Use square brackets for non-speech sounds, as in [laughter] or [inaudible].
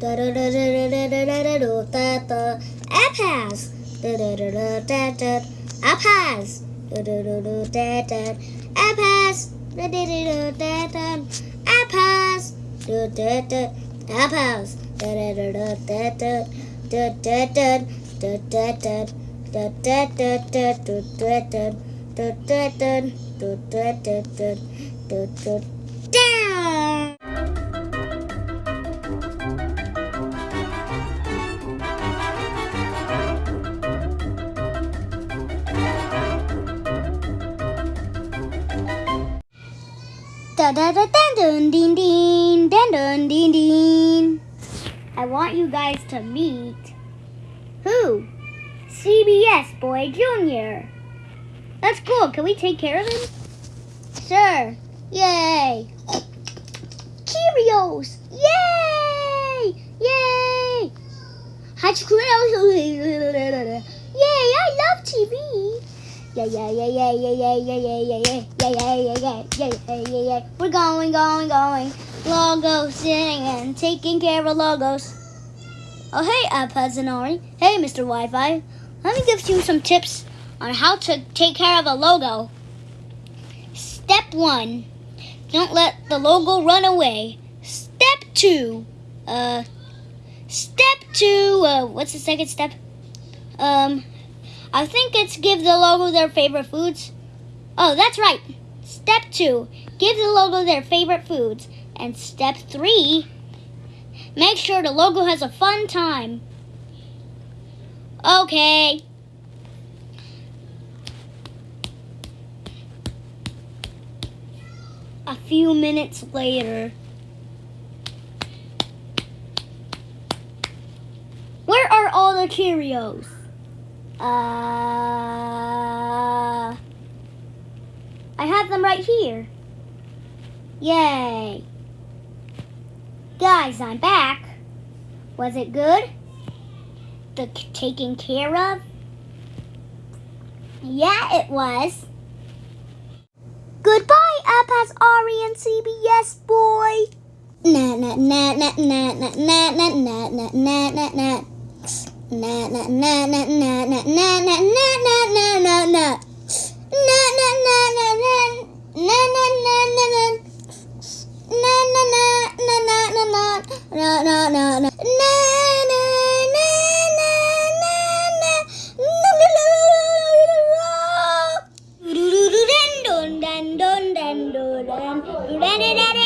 Da da da da da da da da da da da. Apples. Da da da da da da. Apples. Da da da da da da. Apples. Da da da da da da. Apples. Da da da. Apples. Da da da da da da. Da da da da da da. Da da da da da da da. Da da da da da da da. Da Da da da dun dun ding ding dun dun ding ding. I want you guys to meet who? CBS Boy Jr. That's cool. Can we take care of him? Sure. Yay! Cheerios! Yay! Yay! [laughs] Yay! I love TV. Yeah, yeah, yeah, yeah, yeah, yeah, yeah, yeah, yeah, yeah, yeah, yeah, yeah, yeah, yeah, yeah, yeah. We're going, going, going. Logos singing, taking care of logos. Oh, hey, iPads and Ori. Hey, Mr. Wi-Fi. Let me give you some tips on how to take care of a logo. Step one, don't let the logo run away. Step two, uh, step two, uh, what's the second step? Um, I think it's give the logo their favorite foods. Oh, that's right. Step two, give the logo their favorite foods. And step three, make sure the logo has a fun time. Okay. A few minutes later. Where are all the Cheerios? Uh, I have them right here. Yay. Guys, I'm back. Was it good? The taking care of? Yeah, it was. Goodbye, Apas Ari and CBS boy. Na na na na na na na na na na na na na na na na na na na na na na na na na Dun dun dun dun dun dun dun dun dun dun